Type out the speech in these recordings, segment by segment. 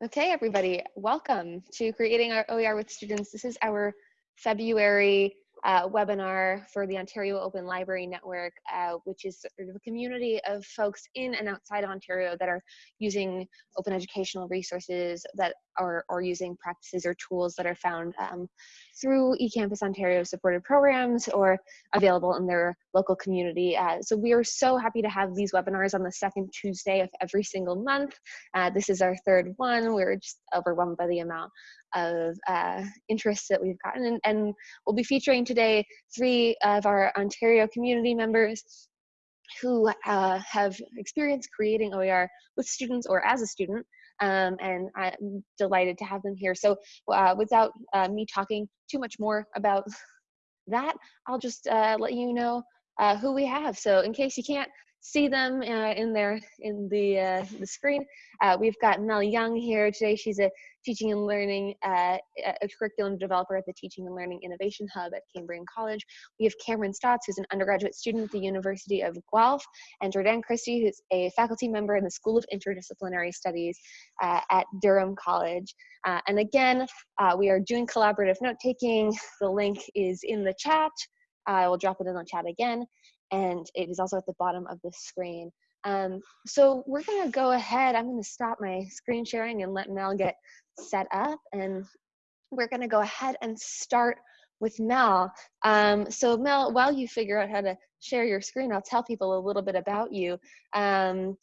Okay, everybody, welcome to Creating Our OER with Students. This is our February uh, webinar for the Ontario Open Library Network, uh, which is sort of a community of folks in and outside Ontario that are using open educational resources that are or using practices or tools that are found um, through eCampus Ontario supported programs or available in their local community. Uh, so we are so happy to have these webinars on the second Tuesday of every single month. Uh, this is our third one. We're just overwhelmed by the amount of uh, interest that we've gotten. And, and we'll be featuring today three of our Ontario community members who uh, have experience creating OER with students or as a student um, and I'm delighted to have them here. So uh, without uh, me talking too much more about that, I'll just uh, let you know uh, who we have. So in case you can't see them uh, in there in the uh, the screen. Uh, we've got Mel Young here today. She's a teaching and learning uh, a curriculum developer at the Teaching and Learning Innovation Hub at Cambrian College. We have Cameron Stotts, who's an undergraduate student at the University of Guelph, and Jordan Christie, who's a faculty member in the School of Interdisciplinary Studies uh, at Durham College. Uh, and again, we are doing collaborative note taking. The link is in the chat. I will drop it in the chat again and it is also at the bottom of the screen. Um, so we're gonna go ahead, I'm gonna stop my screen sharing and let Mel get set up and we're gonna go ahead and start with Mel. Um, so Mel, while you figure out how to share your screen, I'll tell people a little bit about you. Um,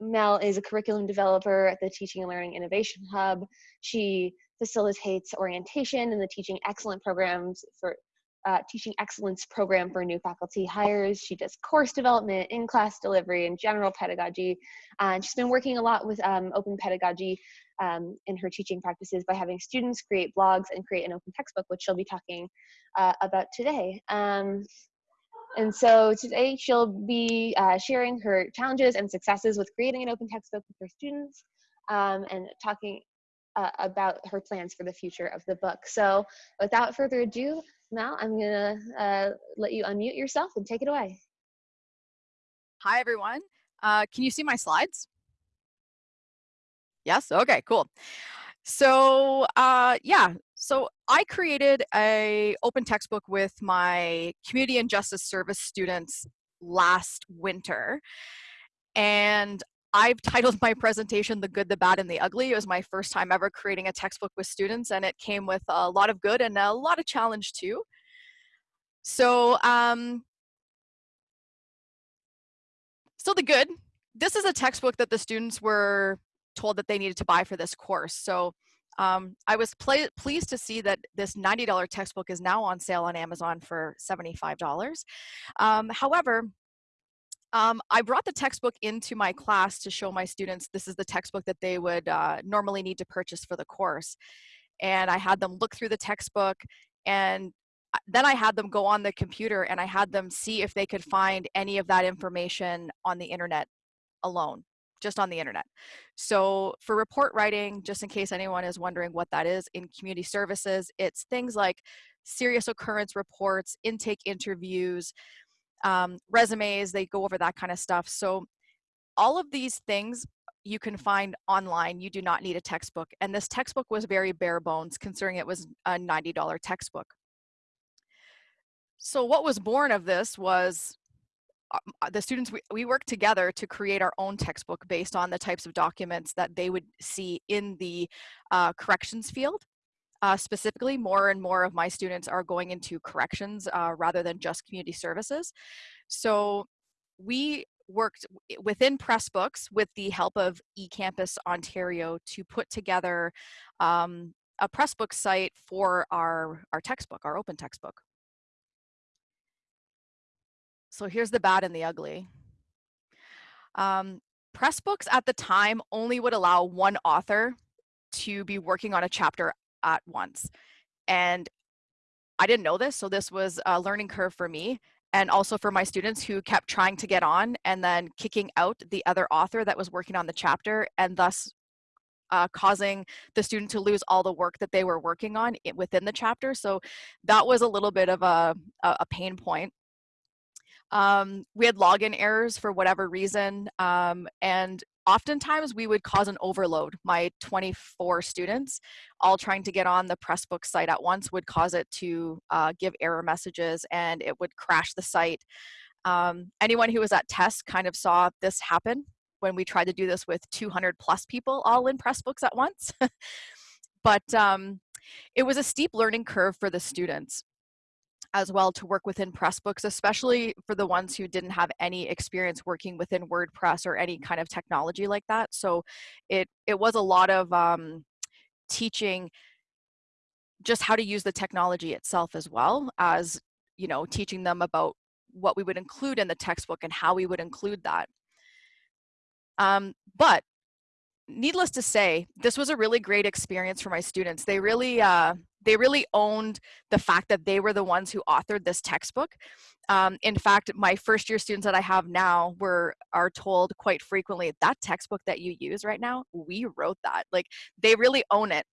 Mel is a curriculum developer at the Teaching and Learning Innovation Hub. She facilitates orientation in the Teaching Excellent programs for uh, teaching excellence program for new faculty hires. She does course development, in-class delivery, and general pedagogy. Uh, and she's been working a lot with um, open pedagogy um, in her teaching practices by having students create blogs and create an open textbook, which she'll be talking uh, about today. Um, and so today she'll be uh, sharing her challenges and successes with creating an open textbook with her students um, and talking uh, about her plans for the future of the book. So without further ado, Mel, I'm gonna uh, let you unmute yourself and take it away. Hi, everyone. Uh, can you see my slides? Yes, okay, cool. So uh, yeah, so I created a open textbook with my community and justice service students last winter. And I've titled my presentation The Good, the Bad, and the Ugly. It was my first time ever creating a textbook with students and it came with a lot of good and a lot of challenge too. So, um, so the good, this is a textbook that the students were told that they needed to buy for this course. So um, I was pleased to see that this $90 textbook is now on sale on Amazon for $75. Um, however, um, I brought the textbook into my class to show my students this is the textbook that they would uh, normally need to purchase for the course. And I had them look through the textbook and uh, then I had them go on the computer and I had them see if they could find any of that information on the internet alone, just on the internet. So for report writing, just in case anyone is wondering what that is in community services, it's things like serious occurrence reports, intake interviews, um, resumes, they go over that kind of stuff. So all of these things you can find online. You do not need a textbook. And this textbook was very bare bones considering it was a $90 textbook. So what was born of this was uh, uh, the students, we, we worked together to create our own textbook based on the types of documents that they would see in the uh, corrections field. Uh, specifically, more and more of my students are going into corrections uh, rather than just community services. So we worked within Pressbooks with the help of eCampus Ontario to put together um, a Pressbook site for our, our textbook, our open textbook. So here's the bad and the ugly. Um, Pressbooks at the time only would allow one author to be working on a chapter at once. And I didn't know this, so this was a learning curve for me and also for my students who kept trying to get on and then kicking out the other author that was working on the chapter and thus uh, causing the student to lose all the work that they were working on within the chapter. So that was a little bit of a, a pain point. Um, we had login errors for whatever reason, um, and oftentimes we would cause an overload. My 24 students, all trying to get on the Pressbook site at once, would cause it to uh, give error messages and it would crash the site. Um, anyone who was at TESS kind of saw this happen when we tried to do this with 200 plus people all in Pressbooks at once. but um, it was a steep learning curve for the students as well to work within Pressbooks, especially for the ones who didn't have any experience working within WordPress or any kind of technology like that. So it it was a lot of um, teaching just how to use the technology itself as well as you know teaching them about what we would include in the textbook and how we would include that. Um, but needless to say, this was a really great experience for my students. They really, uh, they really owned the fact that they were the ones who authored this textbook. Um, in fact, my first year students that I have now were are told quite frequently that textbook that you use right now, we wrote that. Like they really own it.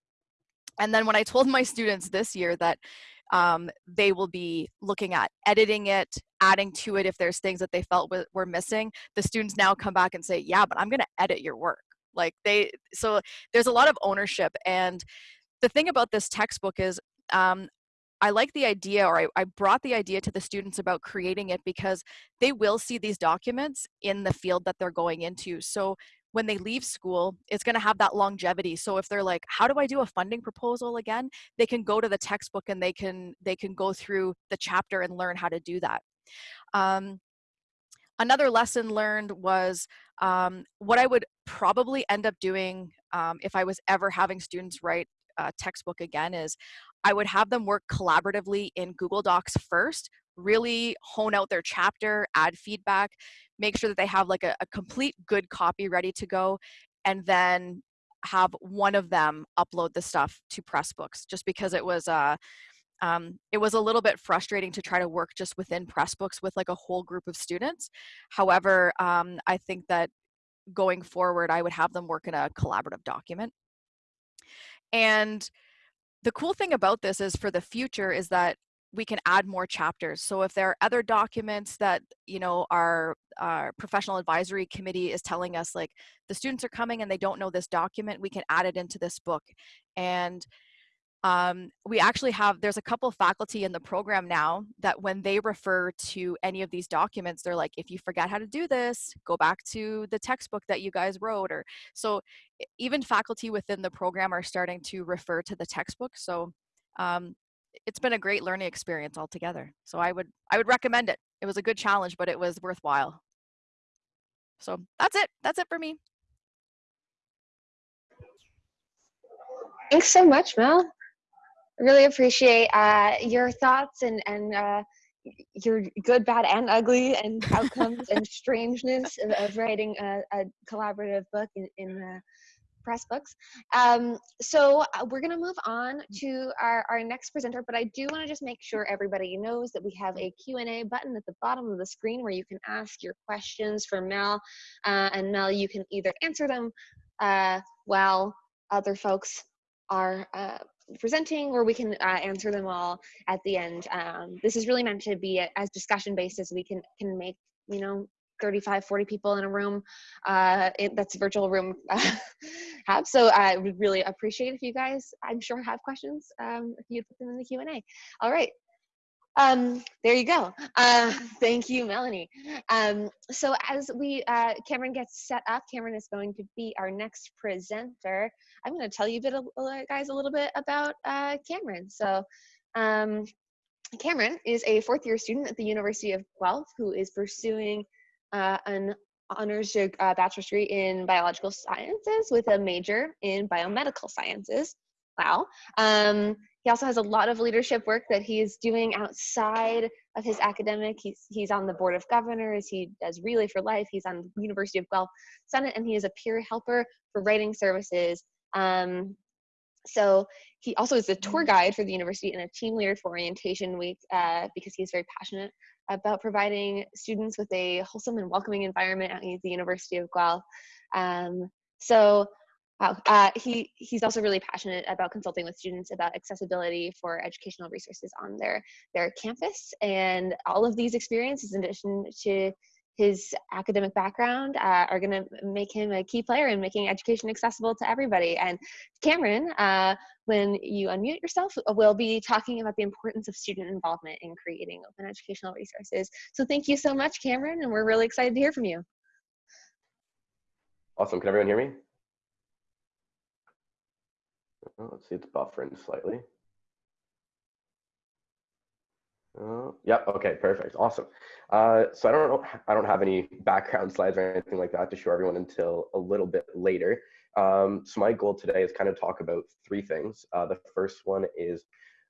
And then when I told my students this year that um, they will be looking at editing it, adding to it if there's things that they felt were missing. The students now come back and say, yeah, but I'm going to edit your work. Like they, so there's a lot of ownership. And the thing about this textbook is um, I like the idea, or I, I, brought the idea to the students about creating it because they will see these documents in the field that they're going into. So when they leave school, it's going to have that longevity. So if they're like, how do I do a funding proposal again? They can go to the textbook and they can they can go through the chapter and learn how to do that. Um, another lesson learned was um, what I would probably end up doing um, if I was ever having students write a textbook again is I would have them work collaboratively in Google Docs first, really hone out their chapter, add feedback, make sure that they have like a, a complete good copy ready to go, and then have one of them upload the stuff to Pressbooks just because it was uh, um, it was a little bit frustrating to try to work just within Pressbooks with like a whole group of students. However, um, I think that going forward, I would have them work in a collaborative document. And the cool thing about this is for the future is that we can add more chapters. So if there are other documents that, you know, our, our professional advisory committee is telling us like the students are coming and they don't know this document, we can add it into this book. And um, we actually have, there's a couple faculty in the program now that when they refer to any of these documents, they're like, if you forget how to do this, go back to the textbook that you guys wrote. Or so even faculty within the program are starting to refer to the textbook. So um, it's been a great learning experience altogether. So I would, I would recommend it. It was a good challenge, but it was worthwhile. So that's it. That's it for me. Thanks so much, Mel really appreciate uh, your thoughts and and uh, your good, bad, and ugly, and outcomes and strangeness of, of writing a, a, collaborative book in, in uh, Pressbooks. Um, so uh, we're going to move on to our, our next presenter, but I do want to just make sure everybody knows that we have a Q&A button at the bottom of the screen where you can ask your questions for Mel, uh, and Mel, you can either answer them uh, while other folks are uh, presenting or we can uh, answer them all at the end. Um, this is really meant to be a, as discussion based as we can, can make, you know, 35, 40 people in a room uh, it, that's a virtual room have. So I would really appreciate if you guys, I'm sure have questions um, if you put them in the Q&A. All right, um, there you go. Uh, thank you, Melanie. Um, so as we, uh, Cameron gets set up, Cameron is going to be our next presenter. I'm going to tell you a bit, of, guys, a little bit about uh, Cameron. So um, Cameron is a fourth year student at the University of Guelph who is pursuing uh, an honors uh, bachelor's degree in biological sciences with a major in biomedical sciences. Wow. Um, he also has a lot of leadership work that he is doing outside of his academic. He's, he's on the board of governors. He does Relay for Life. He's on the University of Guelph Senate, and he is a peer helper for writing services. Um, so he also is a tour guide for the university and a team leader for orientation week uh, because he's very passionate about providing students with a wholesome and welcoming environment at the University of Guelph. Um, so. Uh, he, he's also really passionate about consulting with students about accessibility for educational resources on their, their campus. And all of these experiences, in addition to his academic background uh, are going to make him a key player in making education accessible to everybody. And Cameron, uh, when you unmute yourself, we'll be talking about the importance of student involvement in creating open educational resources. So thank you so much, Cameron, and we're really excited to hear from you. Awesome. Can everyone hear me? Oh, let's see, it's buffering slightly. Uh, yeah. Okay. Perfect. Awesome. Uh, so I don't know. I don't have any background slides or anything like that to show everyone until a little bit later. Um, so my goal today is kind of talk about three things. Uh, the first one is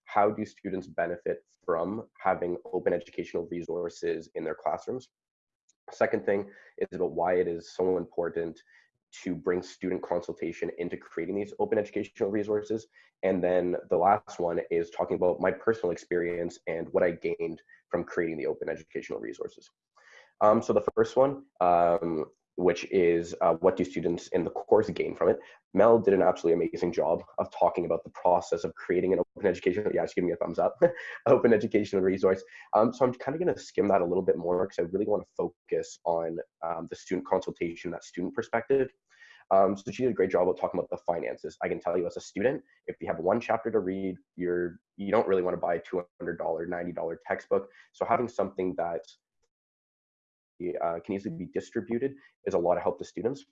how do students benefit from having open educational resources in their classrooms? Second thing is about why it is so important to bring student consultation into creating these open educational resources. And then the last one is talking about my personal experience and what I gained from creating the open educational resources. Um, so the first one, um, which is uh, what do students in the course gain from it? Mel did an absolutely amazing job of talking about the process of creating an open educational, yeah, give me a thumbs up, open educational resource. Um, so I'm kind of gonna skim that a little bit more because I really wanna focus on um, the student consultation, that student perspective. Um, so she did a great job of talking about the finances. I can tell you as a student, if you have one chapter to read, you're you don't really want to buy a $200, $90 textbook. So having something that uh, can easily be distributed is a lot of help to students.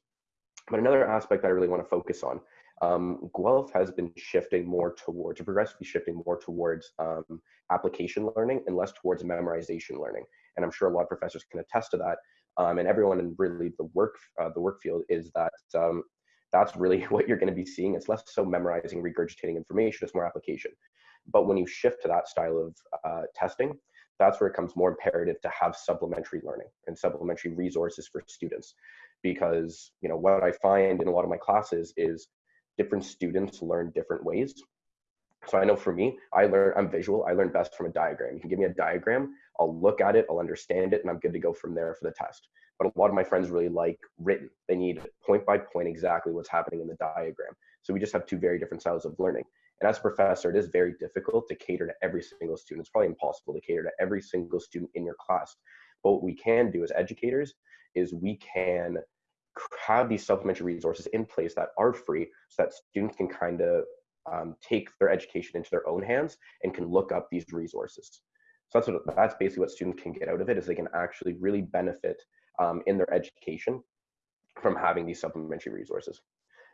But another aspect I really want to focus on, um, Guelph has been shifting more towards, progressively shifting more towards um, application learning and less towards memorization learning. And I'm sure a lot of professors can attest to that. Um, and everyone in really the work, uh, the work field is that um, that's really what you're going to be seeing. It's less so memorizing, regurgitating information, it's more application. But when you shift to that style of uh, testing, that's where it becomes more imperative to have supplementary learning and supplementary resources for students. Because you know what i find in a lot of my classes is different students learn different ways. So i know for me i learn i'm visual i learn best from a diagram. You can give me a diagram i'll look at it i'll understand it and i'm good to go from there for the test. But a lot of my friends really like written. They need point by point exactly what's happening in the diagram. So we just have two very different styles of learning and as a professor, it is very difficult to cater to every single student. It's probably impossible to cater to every single student in your class. But what we can do as educators is we can have these supplementary resources in place that are free so that students can kind of um, take their education into their own hands and can look up these resources. So that's what that's basically what students can get out of it is they can actually really benefit um, in their education from having these supplementary resources.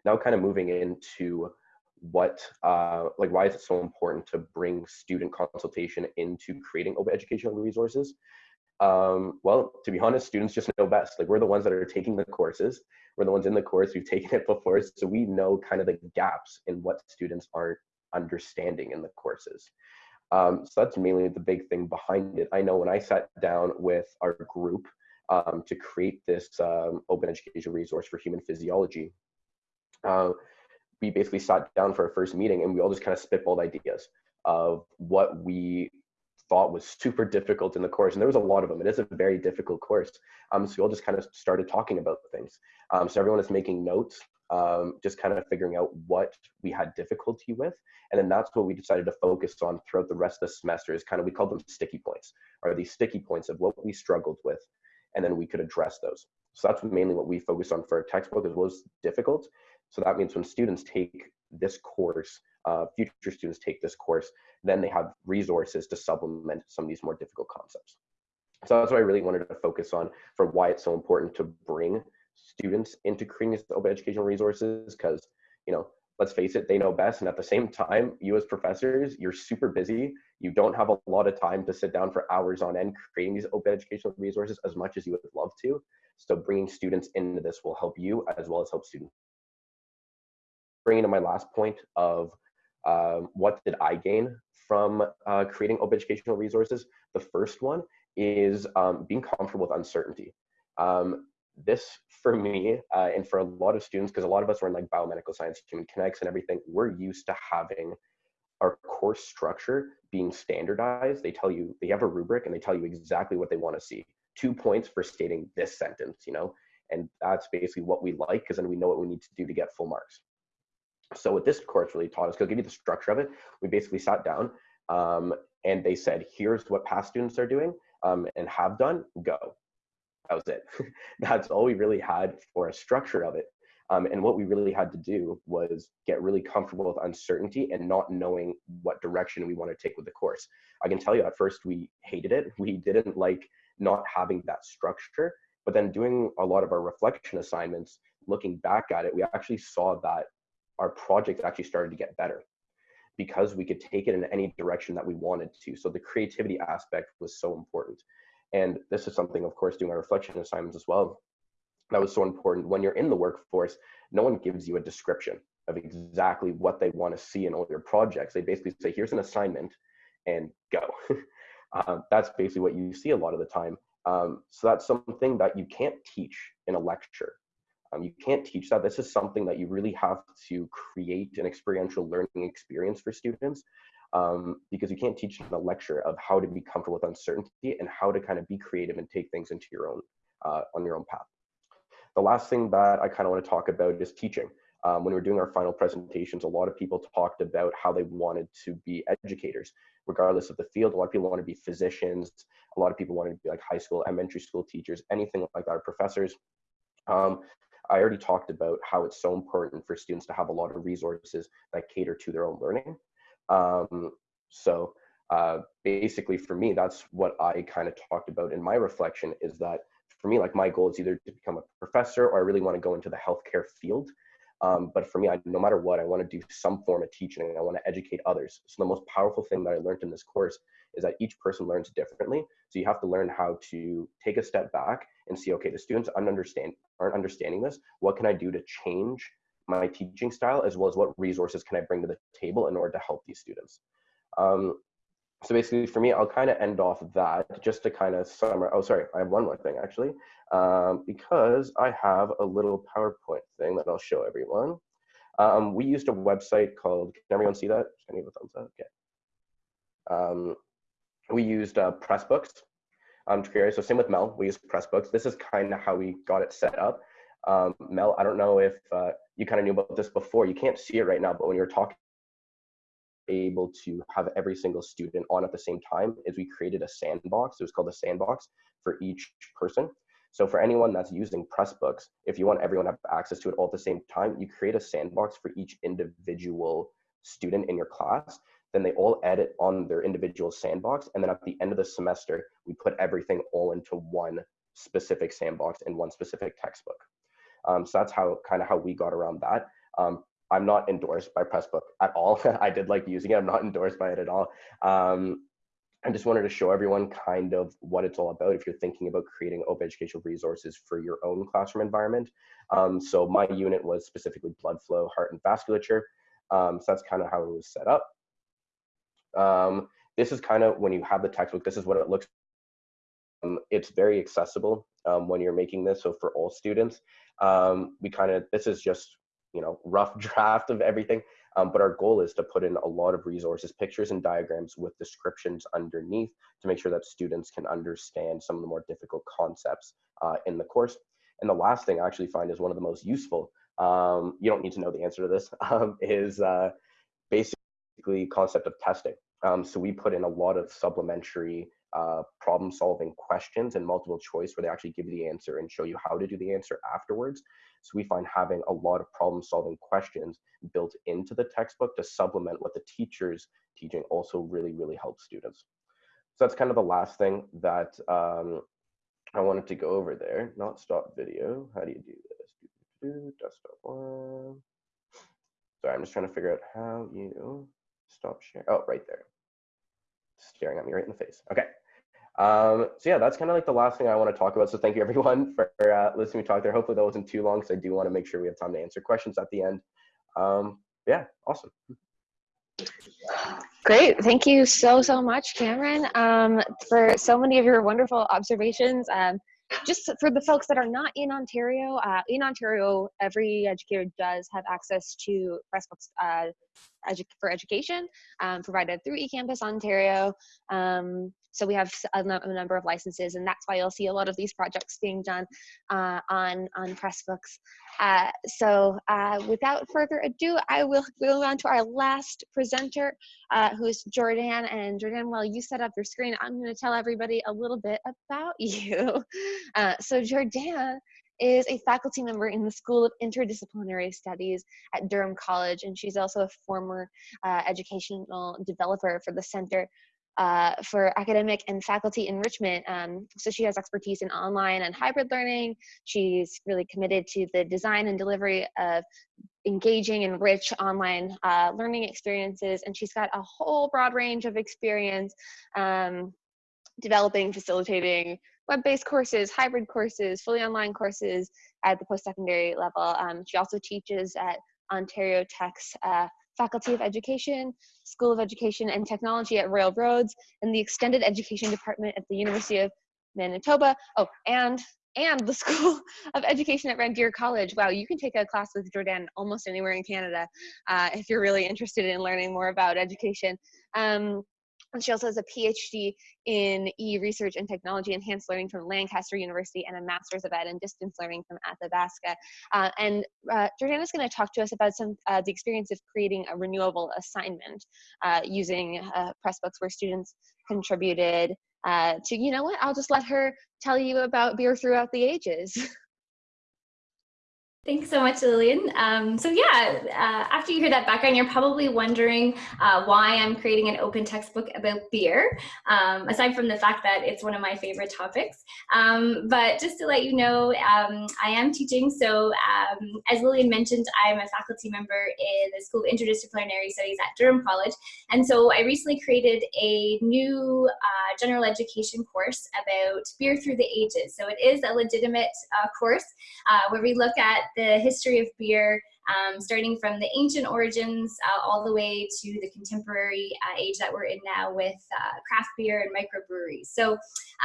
Now, kind of moving into what uh, like why is it so important to bring student consultation into creating open educational resources? Um, well to be honest students just know best. Like we're the ones that are taking the courses. We're the ones in the course we've taken it before so we know kind of the gaps in what students aren't understanding in the courses. Um, so that's mainly the big thing behind it. I know when i sat down with our group um, to create this um, open education resource for human physiology uh, we basically sat down for our first meeting and we all just kind of spitballed ideas of what we thought was super difficult in the course. And there was a lot of them. It is a very difficult course. Um, so we all just kind of started talking about things. Um, so everyone is making notes, um, just kind of figuring out what we had difficulty with. And then that's what we decided to focus on throughout the rest of the semester is kind of, we called them sticky points, or these sticky points of what we struggled with. And then we could address those. So that's mainly what we focused on for our textbook as well as difficult. So that means when students take this course, uh, future students take this course, then they have resources to supplement some of these more difficult concepts. So that's what I really wanted to focus on for why it's so important to bring students into creating these open educational resources because, you know, let's face it, they know best. And at the same time, you as professors, you're super busy. You don't have a lot of time to sit down for hours on end creating these open educational resources as much as you would love to. So bringing students into this will help you as well as help students bringing to my last point of um, what did I gain from uh, creating open educational resources? The first one is um, being comfortable with uncertainty. Um, this for me uh, and for a lot of students, because a lot of us are in like biomedical science, human kinetics and everything, we're used to having our course structure being standardized. They tell you, they have a rubric and they tell you exactly what they want to see. Two points for stating this sentence, you know? And that's basically what we like because then we know what we need to do to get full marks. So what this course really taught us, because give you the structure of it, we basically sat down um, and they said, here's what past students are doing um, and have done, go. that was it. That's all we really had for a structure of it. Um, and what we really had to do was get really comfortable with uncertainty and not knowing what direction we want to take with the course. I can tell you at first we hated it. We didn't like not having that structure. But then doing a lot of our reflection assignments, looking back at it, we actually saw that our project actually started to get better because we could take it in any direction that we wanted to. So the creativity aspect was so important. And this is something, of course, doing our reflection assignments as well. That was so important. When you're in the workforce, no one gives you a description of exactly what they want to see in all your projects. They basically say, here's an assignment and go. uh, that's basically what you see a lot of the time. Um, so that's something that you can't teach in a lecture. Um, you can't teach that. This is something that you really have to create an experiential learning experience for students um, because you can't teach in a lecture of how to be comfortable with uncertainty and how to kind of be creative and take things into your own, uh, on your own path. The last thing that I kind of want to talk about is teaching. Um, when we are doing our final presentations, a lot of people talked about how they wanted to be educators, regardless of the field. A lot of people want to be physicians. A lot of people wanted to be like high school, elementary school teachers, anything like that, or professors. Um, I already talked about how it's so important for students to have a lot of resources that cater to their own learning. Um, so uh, basically for me, that's what I kind of talked about in my reflection is that for me, like my goal is either to become a professor or I really want to go into the healthcare field. Um, but for me, I, no matter what, I want to do some form of teaching. I want to educate others. So the most powerful thing that I learned in this course is that each person learns differently. So you have to learn how to take a step back and see, okay, the students understand aren't understanding this. What can I do to change my teaching style, as well as what resources can I bring to the table in order to help these students? Um, so basically, for me, I'll kind of end off that just to kind of summarize. Oh, sorry, I have one more thing actually, um, because I have a little PowerPoint thing that I'll show everyone. Um, we used a website called. Can everyone see that? Can you a thumbs up? Okay. Um, we used uh, Pressbooks um, to create. So same with Mel, we used Pressbooks. This is kind of how we got it set up. Um, Mel, I don't know if uh, you kind of knew about this before. You can't see it right now, but when you're talking, able to have every single student on at the same time is we created a sandbox. It was called a sandbox for each person. So for anyone that's using Pressbooks, if you want everyone to have access to it all at the same time, you create a sandbox for each individual student in your class then they all edit on their individual sandbox. And then at the end of the semester, we put everything all into one specific sandbox in one specific textbook. Um, so that's how kind of how we got around that. Um, I'm not endorsed by Pressbook at all. I did like using it. I'm not endorsed by it at all. Um, I just wanted to show everyone kind of what it's all about if you're thinking about creating open educational resources for your own classroom environment. Um, so my unit was specifically blood flow, heart, and vasculature. Um, so that's kind of how it was set up. Um, this is kind of when you have the textbook, this is what it looks um, it's very accessible um, when you're making this. So for all students, um, we kind of, this is just, you know, rough draft of everything. Um, but our goal is to put in a lot of resources, pictures and diagrams with descriptions underneath to make sure that students can understand some of the more difficult concepts uh, in the course. And the last thing I actually find is one of the most useful, um, you don't need to know the answer to this, um, is uh, basically concept of testing. Um, so we put in a lot of supplementary uh, problem solving questions and multiple choice where they actually give you the answer and show you how to do the answer afterwards. So we find having a lot of problem solving questions built into the textbook to supplement what the teacher's teaching also really, really helps students. So that's kind of the last thing that um, I wanted to go over there. Not stop video. How do you do this? Desktop one. Sorry, I'm just trying to figure out how you stop share. Oh, right there staring at me right in the face. Okay. Um, so yeah, that's kind of like the last thing I want to talk about. So thank you everyone for uh, listening to me talk there. Hopefully that wasn't too long because I do want to make sure we have time to answer questions at the end. Um, yeah, awesome. Great. Thank you so, so much, Cameron, um, for so many of your wonderful observations. Um, just for the folks that are not in Ontario, uh, in Ontario, every educator does have access to Pressbooks uh, edu for education um, provided through eCampus Ontario. Um, so we have a, number of licenses, and that's why you'll see a lot of these projects being done uh, on on Pressbooks. Uh, so uh, without further ado, I will go on to our last presenter, uh, who is Jordan. And Jordan, while you set up your screen, I'm going to tell everybody a little bit about you. Uh, so Jordan is a faculty member in the School of Interdisciplinary Studies at Durham College, and she's also a former uh, educational developer for the Center uh, for academic and faculty enrichment. Um, so she has expertise in online and hybrid learning. She's really committed to the design and delivery of engaging and rich online uh, learning experiences. And she's got a whole broad range of experience um, developing, facilitating web-based courses, hybrid courses, fully online courses at the post-secondary level. Um, she also teaches at Ontario Tech's uh, Faculty of Education, School of Education and Technology at Royal Roads, and the Extended Education Department at the University of Manitoba. Oh, and and the School of Education at Red Deer College. Wow, you can take a class with Jordan almost anywhere in Canada uh, if you're really interested in learning more about education. Um, and she also has a PhD in e-research and technology enhanced learning from Lancaster University and a Master's of Ed in distance learning from Athabasca. Uh, and uh, Jordana's going to talk to us about some uh, the experience of creating a renewable assignment uh, using uh, Pressbooks where students contributed uh, to, you know what, I'll just let her tell you about beer throughout the ages. Thanks so much, Lillian. Um, so yeah, uh, after you hear that background, you're probably wondering uh, why I'm creating an open textbook about beer, um, aside from the fact that it's one of my favorite topics. Um, but just to let you know, um, I am teaching. So um, as Lillian mentioned, I'm a faculty member in the School of Interdisciplinary Studies at Durham College. And so I recently created a new uh, general education course about beer through the ages. So it is a legitimate uh, course uh, where we look at the history of beer, um, starting from the ancient origins uh, all the way to the contemporary uh, age that we're in now with uh, craft beer and microbreweries. So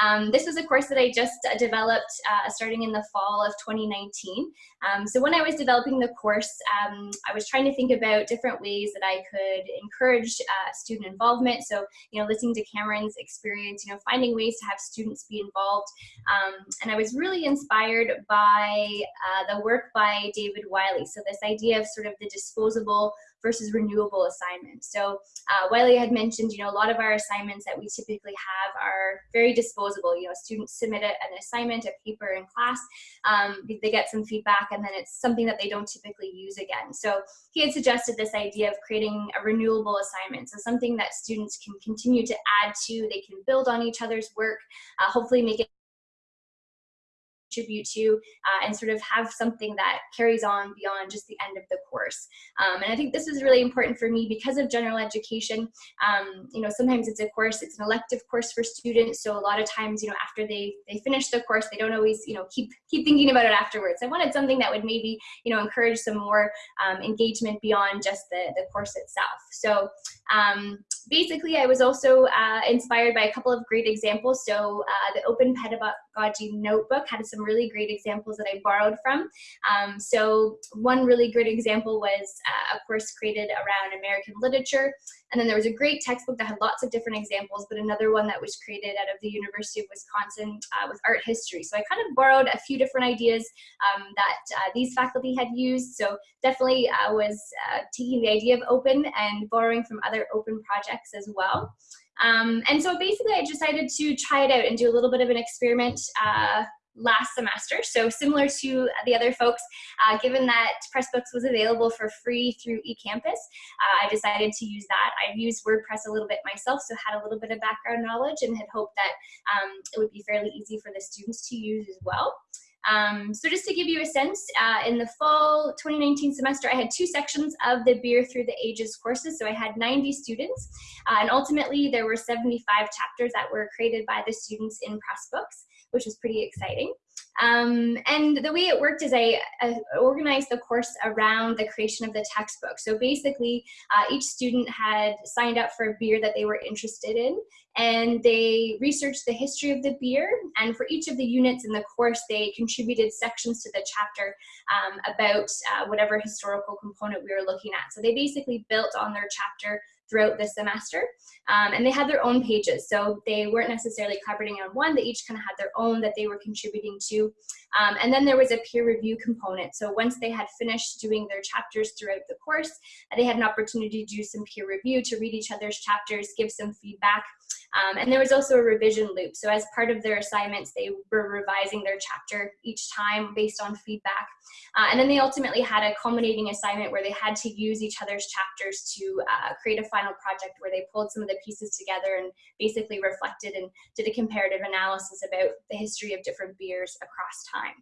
um, this was a course that I just uh, developed uh, starting in the fall of 2019. Um, so when I was developing the course, um, I was trying to think about different ways that I could encourage student involvement. So, you know, listening to Cameron's experience, you know, finding ways to have students be involved. Um, and I was really inspired by the work by David Wiley. So this idea of sort of the disposable versus renewable assignments. So uh, Wiley had mentioned, you know, a lot of our assignments that we typically have are very disposable. You know, students submit an assignment, a paper in class, um, they get some feedback, and then it's something that they don't typically use again. So he had suggested this idea of creating a renewable assignment, so something that students can continue to add to, they can build on each other's work, uh, hopefully make it contribute to uh, and sort of have something that carries on beyond just the end of the course. Um, and I think this is really important for me because of general education. Um, you know, sometimes it's a course, it's an elective course for students. So a lot of times, you know, after they, they finish the course, they don't always, you know, keep, keep thinking about it afterwards. I wanted something that would maybe, you know, encourage some more um, engagement beyond just the, the course itself. So um, basically, I was also uh, inspired by a couple of great examples. So uh, the Open Pedagogy Notebook had some really great examples that I borrowed from. Um, so one really great example was uh, a course created around American literature. And then there was a great textbook that had lots of different examples, but another one that was created out of the University of Wisconsin uh, with art history. So I kind of borrowed a few different ideas um, that uh, these faculty had used. So definitely I uh, was uh, taking the idea of open and borrowing from other open projects as well. Um, and so basically I decided to try it out and do a little bit of an experiment uh, last semester. So similar to the other folks, uh, given that Pressbooks was available for free through eCampus, uh, I decided to use that. I've used WordPress a little bit myself, so had a little bit of background knowledge and had hoped that um, it would be fairly easy for the students to use as well. Um, so just to give you a sense, uh, in the fall 2019 semester, I had two sections of the Beer Through the Ages courses. So I had 90 students, uh, and ultimately there were 75 chapters that were created by the students in Pressbooks, which was pretty exciting. Um, and the way it worked is I, I, organized the course around the creation of the textbook. So basically, uh, each student had signed up for a beer that they were interested in, and they researched the history of the beer. And for each of the units in the course, they contributed sections to the chapter um, about uh, whatever historical component we were looking at. So they basically built on their chapter throughout the semester. Um, and they had their own pages. So they weren't necessarily collaborating on one, they each kind of had their own that they were contributing to. Um, and then there was a peer review component. So once they had finished doing their chapters throughout the course, they had an opportunity to do some peer review, to read each other's chapters, give some feedback. Um, and there was also a revision loop. So as part of their assignments, they were revising their chapter each time based on feedback. Uh, and then they ultimately had a culminating assignment where they had to use each other's chapters to uh, create a final project where they pulled some of the pieces together and basically reflected and did a comparative analysis about the history of different beers across time.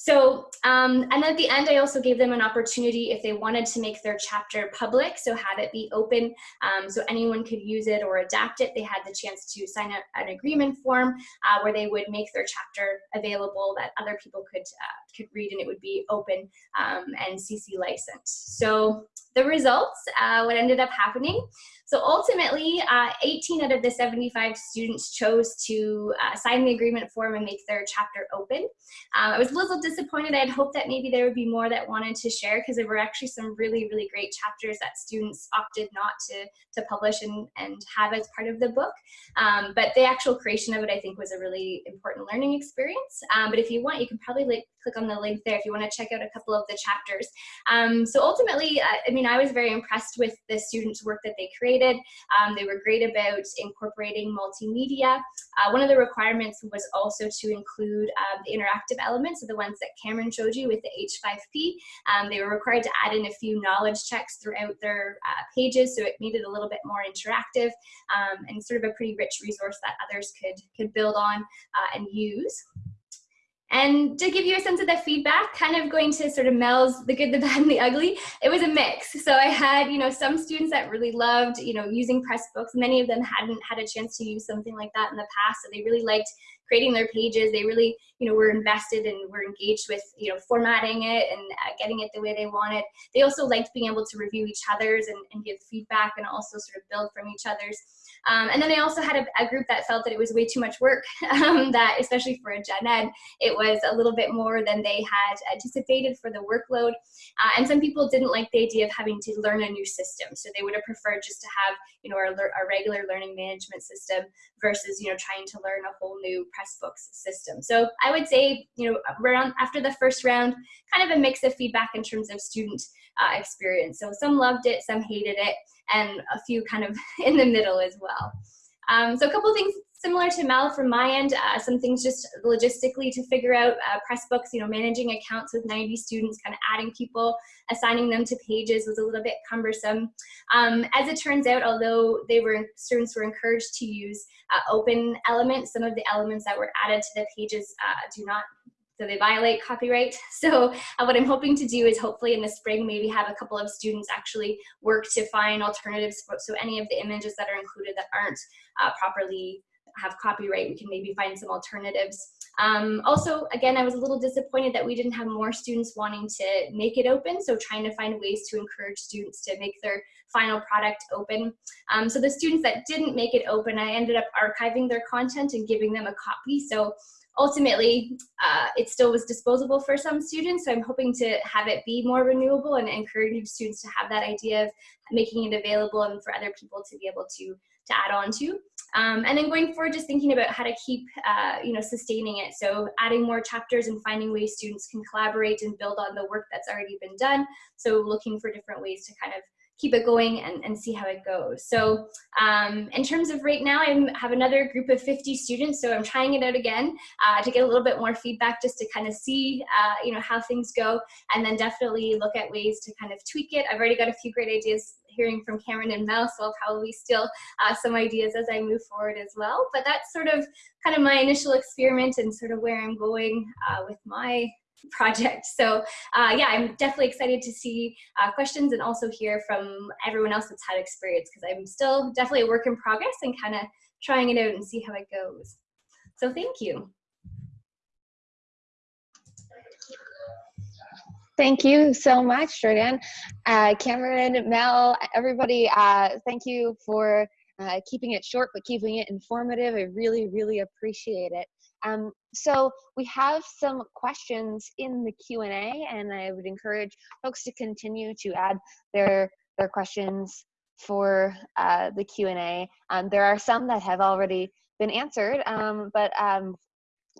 So, um, and at the end, I also gave them an opportunity if they wanted to make their chapter public, so have it be open um, so anyone could use it or adapt it. They had the chance to sign a, an agreement form uh, where they would make their chapter available that other people could, uh, could read and it would be open um, and CC licensed. So the results, uh, what ended up happening so ultimately, uh, 18 out of the 75 students chose to uh, sign the agreement form and make their chapter open. Um, I was a little disappointed. I had hoped that maybe there would be more that wanted to share because there were actually some really, really great chapters that students opted not to, to publish and, and have as part of the book. Um, but the actual creation of it, I think, was a really important learning experience. Um, but if you want, you can probably like, click on the link there if you want to check out a couple of the chapters. Um, so ultimately, uh, I mean, I was very impressed with the students' work that they created Um, they were great about incorporating multimedia. Uh, one of the requirements was also to include um, the interactive elements, so the ones that Cameron showed you with the H5P. Um, they were required to add in a few knowledge checks throughout their uh, pages, so it made it a little bit more interactive um, and sort of a pretty rich resource that others could, could build on uh, and use. And to give you a sense of the feedback, kind of going to sort of Mel's the good, the bad, and the ugly, it was a mix. So I had, you know, some students that really loved, you know, using Pressbooks. Many of them hadn't had a chance to use something like that in the past. So they really liked creating their pages. They really, you know, were invested and were engaged with, you know, formatting it and uh, getting it the way they wanted. They also liked being able to review each other's and, and give feedback and also sort of build from each other's. Um, and then I also had a, a, group that felt that it was way too much work, um, that especially for a gen ed, it was a little bit more than they had anticipated for the workload. Uh, and some people didn't like the idea of having to learn a new system. So they would have preferred just to have, you know, our, our regular learning management system versus, you know, trying to learn a whole new Pressbooks system. So I would say, you know, around after the first round, kind of a mix of feedback in terms of student uh, experience. So some loved it, some hated it, and a few kind of in the middle as well. Um, so a couple of things similar to Mel from my end, uh, some things just logistically to figure out uh, Pressbooks, you know, managing accounts with 90 students, kind of adding people, assigning them to pages was a little bit cumbersome. Um, as it turns out, although they were students were encouraged to use uh, open elements, some of the elements that were added to the pages uh, do not so they violate copyright. So uh, what I'm hoping to do is hopefully in the spring maybe have a couple of students actually work to find alternatives. So any of the images that are included that aren't uh, properly have copyright, we can maybe find some alternatives. Um, also, again, I was a little disappointed that we didn't have more students wanting to make it open, so trying to find ways to encourage students to make their final product open. Um, so the students that didn't make it open, I ended up archiving their content and giving them a copy. So ultimately, uh, it still was disposable for some students. So I'm hoping to have it be more renewable and encouraging students to have that idea of making it available and for other people to be able to, to add on to. Um, and then going forward, just thinking about how to keep, uh, you know, sustaining it. So adding more chapters and finding ways students can collaborate and build on the work that's already been done. So looking for different ways to kind of keep it going and, and see how it goes. So um, in terms of right now, I have another group of 50 students, so I'm trying it out again uh, to get a little bit more feedback just to kind of see, uh, you know, how things go, and then definitely look at ways to kind of tweak it. I've already got a few great ideas hearing from Cameron and Mel, so I'll probably steal uh, some ideas as I move forward as well. But that's sort of kind of my initial experiment and sort of where I'm going uh, with my project. So uh, yeah, I'm definitely excited to see uh, questions and also hear from everyone else that's had experience because I'm still definitely a work in progress and kind of trying it out and see how it goes. So thank you. Thank you so much, Jordan. Uh, Cameron, Mel, everybody, uh, thank you for uh, keeping it short but keeping it informative. I really, really appreciate it. Um, so we have some questions in the Q&A and I would encourage folks to continue to add their, their questions for uh, the Q&A. Um, there are some that have already been answered, um, but um,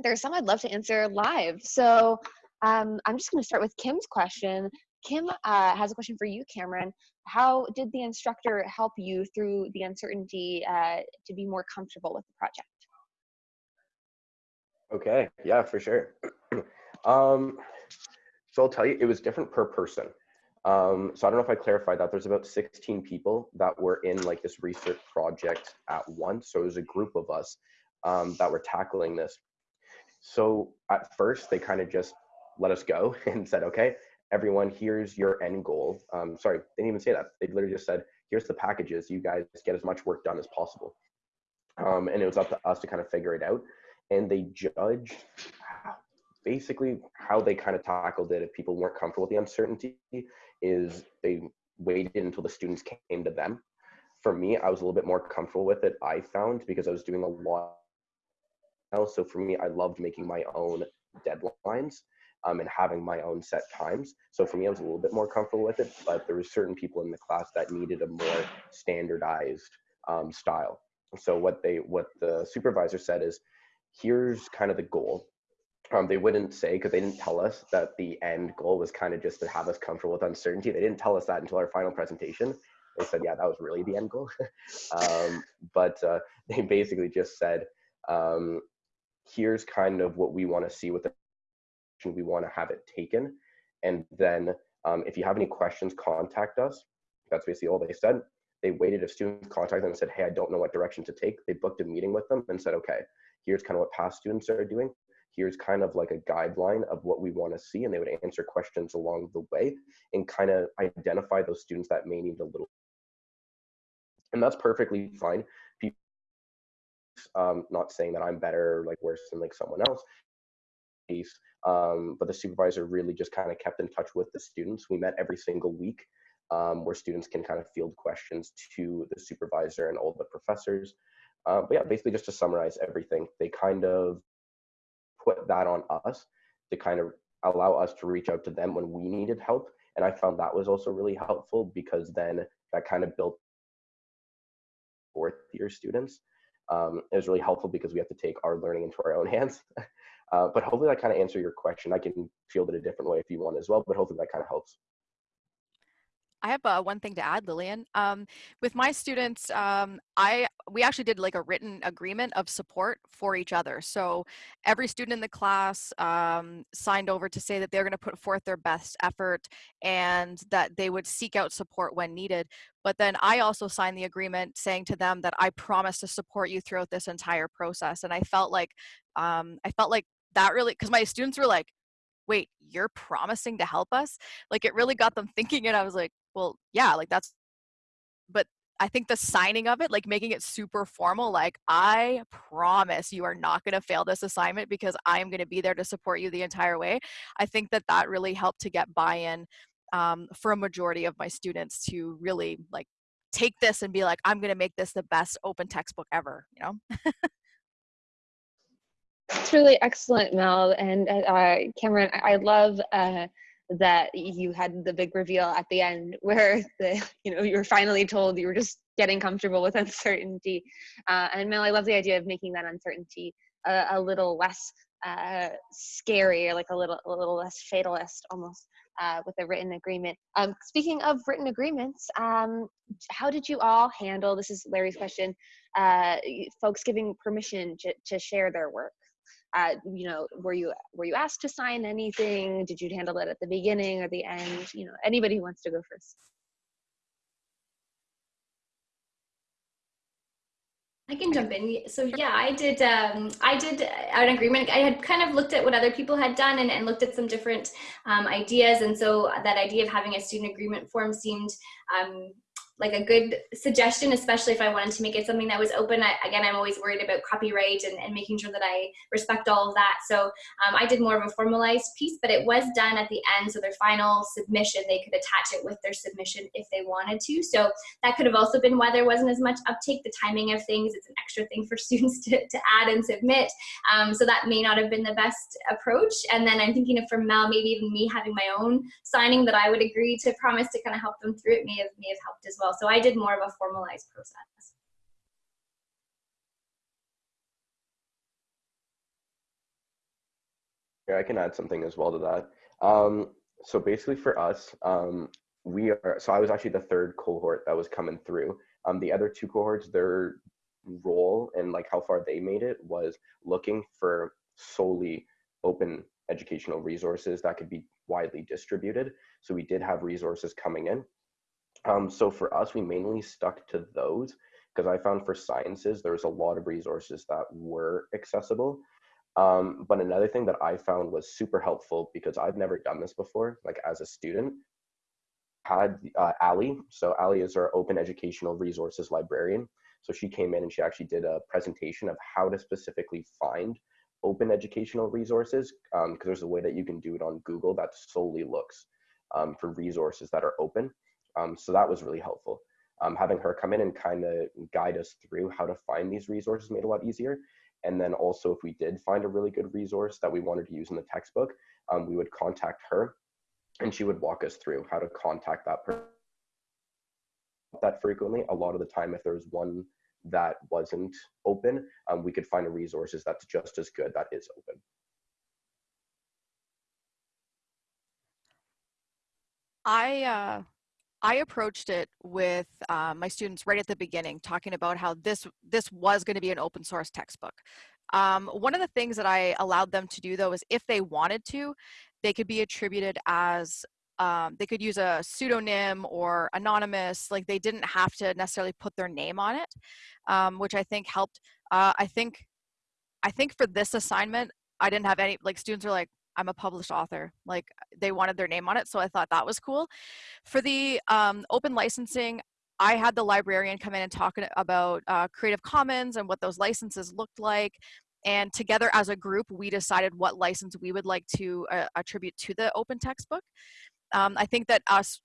there are some I'd love to answer live. So um, I'm just gonna start with Kim's question. Kim uh, has a question for you, Cameron. How did the instructor help you through the uncertainty uh, to be more comfortable with the project? Okay, yeah, for sure. um, so I'll tell you, it was different per person. Um, so I don't know if I clarified that. There's about 16 people that were in like this research project at once. So it was a group of us um, that were tackling this. So at first, they kind of just let us go and said, okay, everyone, here's your end goal. Um, sorry, they didn't even say that. They literally just said, here's the packages. You guys get as much work done as possible. Um, and it was up to us to kind of figure it out. And they judged basically how they kind of tackled it if people weren't comfortable with the uncertainty is they waited until the students came to them. For me, I was a little bit more comfortable with it, I found, because I was doing a lot else. So for me, I loved making my own deadlines um, and having my own set times. So for me, I was a little bit more comfortable with it, but there were certain people in the class that needed a more standardized um, style. So what they, what the supervisor said is, here's kind of the goal. Um, they wouldn't say because they didn't tell us that the end goal was kind of just to have us comfortable with uncertainty. They didn't tell us that until our final presentation. They said, yeah, that was really the end goal. um, but uh, they basically just said, um, here's kind of what we want to see with the we want to have it taken. And then um, if you have any questions, contact us. That's basically all they said. They waited if students contacted them and said, hey, I don't know what direction to take. They booked a meeting with them and said, okay, here's kind of what past students are doing. Here's kind of like a guideline of what we want to see. And they would answer questions along the way and kind of identify those students that may need a little. And that's perfectly fine. People, um, not saying that I'm better, like worse than like someone else. Um, but the supervisor really just kind of kept in touch with the students. We met every single week um, where students can kind of field questions to the supervisor and all the professors. Uh, but yeah, basically just to summarize everything, they kind of put that on us to kind of allow us to reach out to them when we needed help. And I found that was also really helpful because then that kind of built fourth year students. Um, it was really helpful because we have to take our learning into our own hands. uh, but hopefully that kind of answer your question. I can field it a different way if you want as well, but hopefully that kind of helps. I have uh, one thing to add, Lillian. Um, with my students, um, I we actually did like a written agreement of support for each other. So every student in the class um, signed over to say that they're going to put forth their best effort and that they would seek out support when needed. But then I also signed the agreement saying to them that I promise to support you throughout this entire process. And I felt like um, I felt like that really because my students were like, wait, you're promising to help us? Like it really got them thinking and I was like, well, yeah, like that's, but I think the signing of it, like making it super formal, like I promise you are not going to fail this assignment because I am going to be there to support you the entire way. I think that that really helped to get buy-in um, for a majority of my students to really like take this and be like, I'm going to make this the best open textbook ever, you know? It's really excellent, Mel and uh, Cameron. I, I love uh, that you had the big reveal at the end where the you know you were finally told you were just getting comfortable with uncertainty. Uh, and mel i love the idea of making that uncertainty a, a little less uh, scary or like a little a little less fatalist almost uh, with a written agreement. Um, speaking of written agreements um, how did you all handle this is larry's question uh, folks giving permission to, to share their work uh, you know were you were you asked to sign anything did you handle it at the beginning or the end you know anybody who wants to go first I can jump in. So yeah, I did. Um, I did an agreement. I had kind of looked at what other people had done and, and looked at some different um, ideas, and so that idea of having a student agreement form seemed um, like a good suggestion, especially if I wanted to make it something that was open. I, again, I'm always worried about copyright and, and, making sure that I respect all of that. So um, I did more of a formalized piece, but it was done at the end. So their final submission, they could attach it with their submission if they wanted to. So that could have also been why there wasn't as much uptake. The timing of things, it's an extra thing for students to, to add and submit. Um, so that may not have been the best approach. And then I'm thinking of for Mel, maybe even me having my own signing that I would agree to promise to kind of help them through it may have, may have helped as well well. So I did more of a formalized process. Yeah, I can add something as well to that. Um, so basically for us, um, we are, so I was actually the third cohort that was coming through. Um, the other two cohorts, their role and like how far they made it was looking for solely open educational resources that could be widely distributed. So we did have resources coming in. Um, so for us, we mainly stuck to those because I found for sciences, there was a lot of resources that were accessible. Um, but another thing that I found was super helpful because I've never done this before, like as a student, had uh, Ali. So Ali is our open educational resources librarian. So she came in and she actually did a presentation of how to specifically find open educational resources because um, there's a way that you can do it on Google that solely looks um, for resources that are open. Um, so that was really helpful. Um, having her come in and kind of guide us through how to find these resources made a lot easier. And then also, if we did find a really good resource that we wanted to use in the textbook, um, we would contact her and she would walk us through how to contact that person that frequently. A lot of the time, if there's one that wasn't open, um, we could find a resources that's just as good that is open. I uh, I approached it with uh, my students right at the beginning, talking about how this this was going to be an open source textbook. Um, one of the things that I allowed them to do though is if they wanted to, they could be attributed as um, they could use a pseudonym or anonymous like they didn't have to necessarily put their name on it um, which i think helped uh, i think i think for this assignment i didn't have any like students are like i'm a published author like they wanted their name on it so i thought that was cool for the um, open licensing I had the librarian come in and talk about uh, Creative Commons and what those licenses looked like. And together as a group, we decided what license we would like to uh, attribute to the open textbook. Um, I think that us,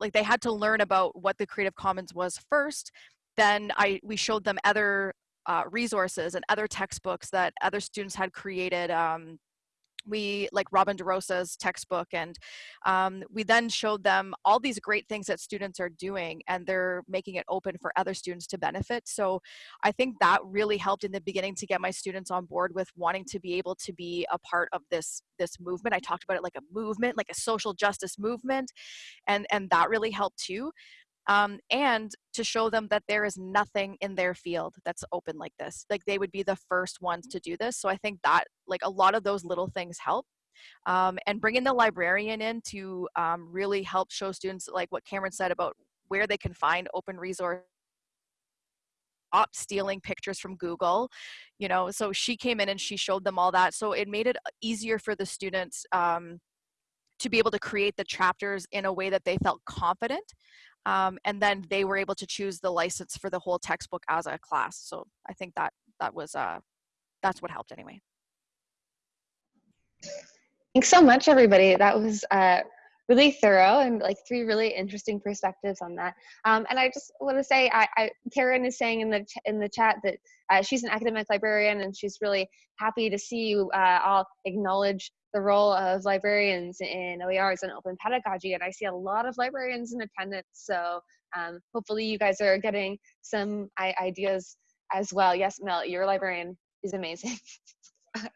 like they had to learn about what the Creative Commons was first. Then I we showed them other uh, resources and other textbooks that other students had created um, we like Robin DeRosa's textbook and um, we then showed them all these great things that students are doing and they're making it open for other students to benefit. So I think that really helped in the beginning to get my students on board with wanting to be able to be a part of this this movement. I talked about it like a movement, like a social justice movement and and that really helped too um, and to show them that there is nothing in their field that's open like this like they would be the first ones to do this so i think that like a lot of those little things help um, and bringing the librarian in to um, really help show students like what cameron said about where they can find open resource up stealing pictures from google you know so she came in and she showed them all that so it made it easier for the students um, to be able to create the chapters in a way that they felt confident um, and then they were able to choose the license for the whole textbook as a class. So I think that that was uh, that's what helped anyway. Thanks so much, everybody. That was uh, really thorough and like three really interesting perspectives on that. Um, and I just want to say, I, I, Karen is saying in the in the chat that uh, she's an academic librarian and she's really happy to see you uh, all acknowledge the role of librarians in OERs and open pedagogy. And I see a lot of librarians in attendance. So um, hopefully you guys are getting some ideas as well. Yes, Mel, your librarian is amazing.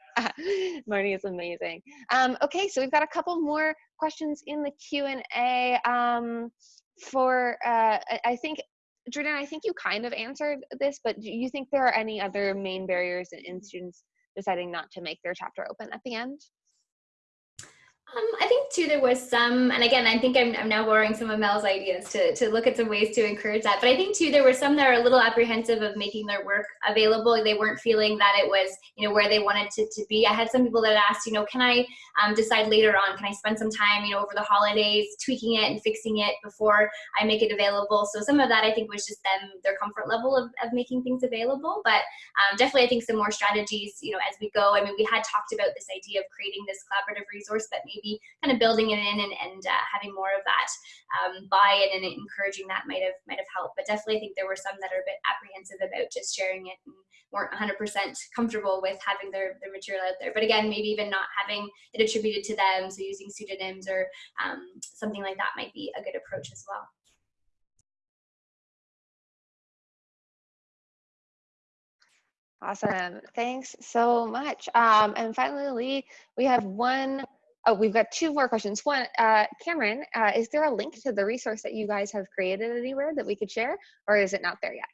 Marnie is amazing. Um, okay, so we've got a couple more questions in the Q&A. Um, for, uh, I think, Jordan, I think you kind of answered this, but do you think there are any other main barriers in, in students deciding not to make their chapter open at the end? Um, I think too there was some, and again, I think I'm, I'm now borrowing some of Mel's ideas to, to look at some ways to encourage that. But I think too there were some that are a little apprehensive of making their work available. They weren't feeling that it was, you know, where they wanted to, to be. I had some people that asked, you know, can I um, decide later on? Can I spend some time, you know, over the holidays tweaking it and fixing it before I make it available? So some of that I think was just them their comfort level of, of making things available. But um, definitely I think some more strategies, you know, as we go. I mean, we had talked about this idea of creating this collaborative resource that maybe maybe kind of building it in and, and uh, having more of that um, buy-in and encouraging that might have might have helped. But definitely, I think there were some that are a bit apprehensive about just sharing it and weren't 100% comfortable with having their, their material out there. But again, maybe even not having it attributed to them, so using pseudonyms or um, something like that might be a good approach as well. Awesome. Thanks so much. Um, and finally, we have one oh, we've got two more questions. One, uh, Cameron, uh, is there a link to the resource that you guys have created anywhere that we could share, or is it not there yet?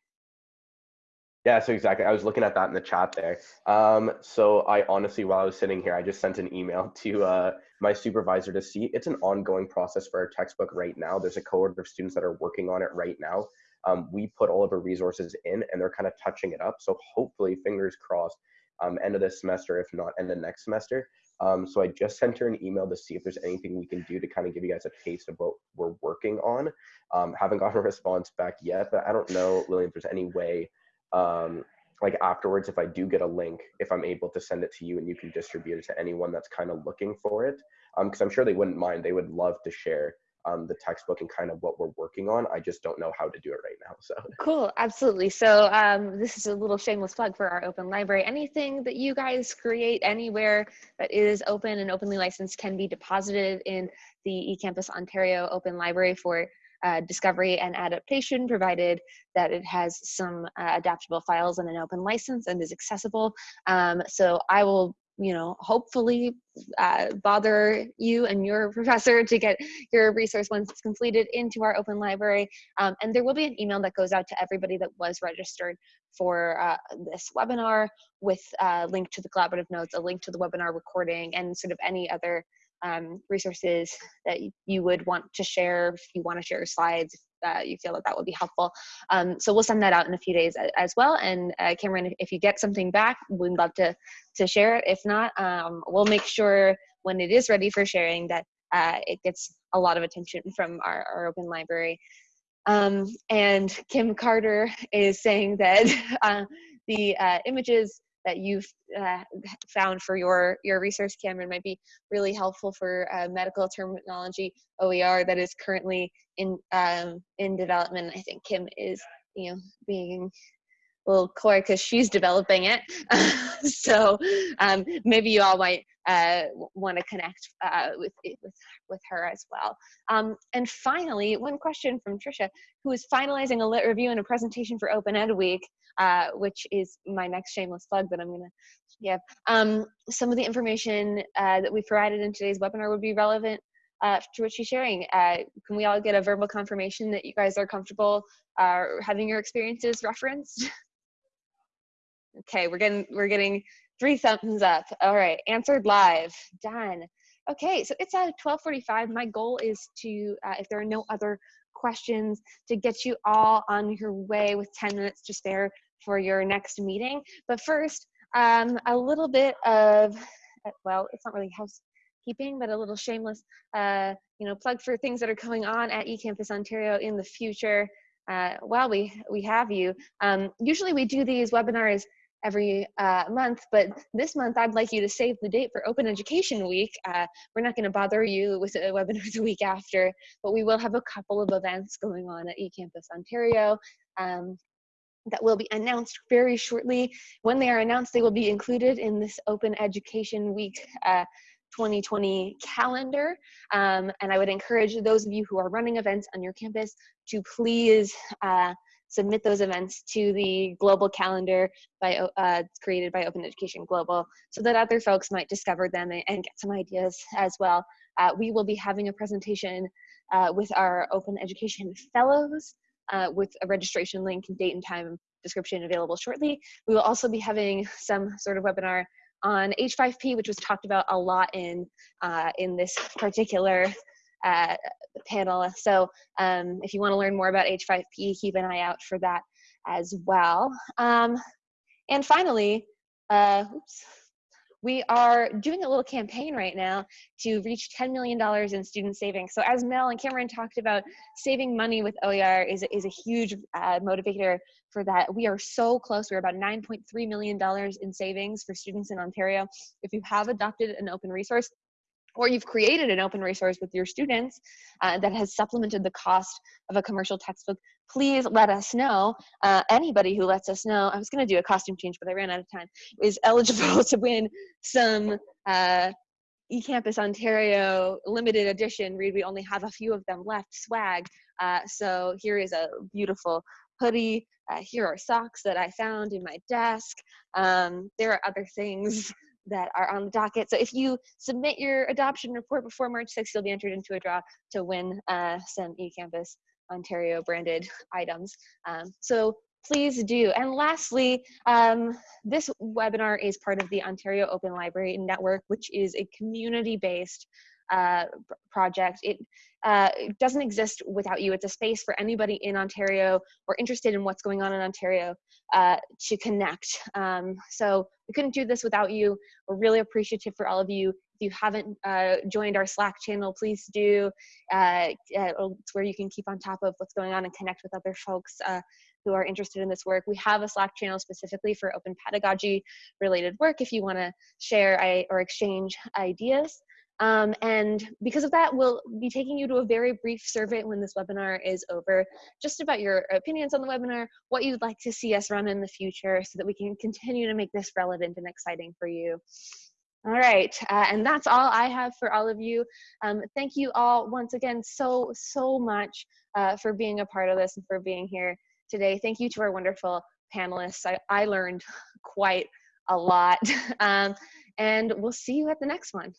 Yeah, so exactly. I was looking at that in the chat there. Um, so I honestly, while I was sitting here, I just sent an email to uh, my supervisor to see. It's an ongoing process for our textbook right now. There's a cohort of students that are working on it right now. Um, we put all of our resources in and they're kind of touching it up. So hopefully, fingers crossed, um, end of this semester, if not end of next semester. Um, so I just sent her an email to see if there's anything we can do to kind of give you guys a taste of what we're working on. Um, haven't gotten a response back yet, but I don't know, Lillian, if there's any way um, like afterwards, if I do get a link, if I'm able to send it to you and you can distribute it to anyone that's kind of looking for it, because um, I'm sure they wouldn't mind. They would love to share um, the textbook and kind of what we're working on. I just don't know how to do it right now. So cool, absolutely. So um, this is a little shameless plug for our open library. Anything that you guys create anywhere that is open and openly licensed can be deposited in the eCampus Ontario Open Library for uh, discovery and adaptation, provided that it has some uh, adaptable files and an open license and is accessible. Um, so I will you know, hopefully uh, bother you and your professor to get your resource once it's completed into our open library. Um, and there will be an email that goes out to everybody that was registered for uh, this webinar with a uh, link to the collaborative notes, a link to the webinar recording, and sort of any other um, resources that you would want to share if you want to share your slides uh, you feel that that would be helpful. Um, so we'll send that out in a few days as well. And uh, cameron if you get something back we'd love to to share it. If not um, we'll make sure when it is ready for sharing that uh, it gets a lot of attention from our, our open library. Um, and kim carter is saying that uh, the uh, images that you've uh, found for your your research, Cameron, might be really helpful for uh, medical terminology OER that is currently in um, in development. I think Kim is you know being little coy because she's developing it. so um, maybe you all might uh, want to connect uh, with, with, with her as well. Um, and finally, one question from Trisha, who is finalizing a lit review and a presentation for Open Ed Week uh, which is my next shameless plug that I'm going to give. Um, some of the information uh, that we provided in today's webinar would be relevant uh, to what she's sharing. Uh, can we all get a verbal confirmation that you guys are comfortable uh, having your experiences referenced? okay, we're getting we're getting three thumbs up. All right, answered live, done. Okay, so it's at 12:45. My goal is to, uh, if there are no other questions, to get you all on your way with 10 minutes to spare for your next meeting. But first, um, a little bit of, uh, well, it's not really housekeeping, but a little shameless, uh, you know, plug for things that are going on at eCampus Ontario in the future. Uh, while we we have you, um, usually we do these webinars every uh, month, but this month I'd like you to save the date for Open Education Week. Uh, we're not going to bother you with a webinar the week after, but we will have a couple of events going on at eCampus Ontario. Um, that will be announced very shortly. When they are announced, they will be included in this Open Education Week uh, 2020 calendar. Um, and I would encourage those of you who are running events on your campus to please uh, submit those events to the global calendar by uh, created by Open Education Global so that other folks might discover them and, get some ideas as well. Uh, we will be having a presentation uh, with our Open Education Fellows uh, with a registration link, date and time description available shortly. We will also be having some sort of webinar on H5P, which was talked about a lot in, uh, in this particular uh, panel. So um, if you want to learn more about H5P, keep an eye out for that as well. Um, and finally, uh, oops, we are doing a little campaign right now to reach $10 million in student savings. So as Mel and Cameron talked about, saving money with OER is, is a huge uh, motivator for that. We are so close. We're about $9.3 million in savings for students in Ontario. If you have adopted an open resource, or you've created an open resource with your students uh, that has supplemented the cost of a commercial textbook, please let us know. Uh, anybody who lets us know, I was going to do a costume change, but I ran out of time, is eligible to win some uh, eCampus Ontario limited edition read. We only have a few of them left, swag. Uh, so here is a beautiful hoodie. Uh, here are socks that I found in my desk. Um, there are other things that are on the docket. So if you submit your adoption report before March 6th, you'll be entered into a draw to win uh, some eCampus Ontario branded items. Um, so please do. And lastly, um, this webinar is part of the Ontario Open Library Network, which is a community-based uh, project. It, uh, doesn't exist without you. It's a space for anybody in Ontario or interested in what's going on in Ontario uh, to connect. Um, so we couldn't do this without you. We're really appreciative for all of you. If you haven't uh, joined our Slack channel, please do. Uh, it's where you can keep on top of what's going on and connect with other folks uh, who are interested in this work. We have a Slack channel specifically for open pedagogy related work if you want to share or exchange ideas. Um, and because of that, we'll be taking you to a very brief survey when this webinar is over, just about your opinions on the webinar, what you'd like to see us run in the future so that we can continue to make this relevant and exciting for you. All right, uh, and that's all I have for all of you. Um, thank you all once again so, so much uh, for being a part of this and for being here today. Thank you to our wonderful panelists. I, I learned quite a lot. Um, and we'll see you at the next one.